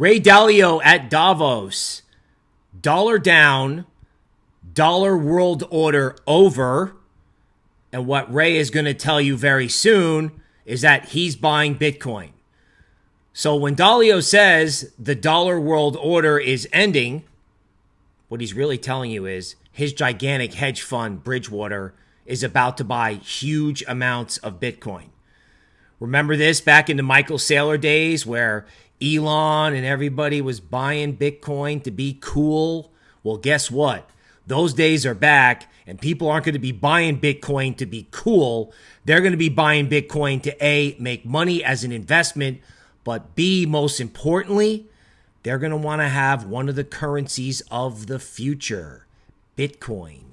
Ray Dalio at Davos. Dollar down, dollar world order over. And what Ray is going to tell you very soon is that he's buying Bitcoin. So when Dalio says the dollar world order is ending, what he's really telling you is his gigantic hedge fund, Bridgewater, is about to buy huge amounts of Bitcoin. Remember this back in the Michael Saylor days where Elon and everybody was buying Bitcoin to be cool? Well, guess what? Those days are back, and people aren't going to be buying Bitcoin to be cool. They're going to be buying Bitcoin to A, make money as an investment, but B, most importantly, they're going to want to have one of the currencies of the future Bitcoin.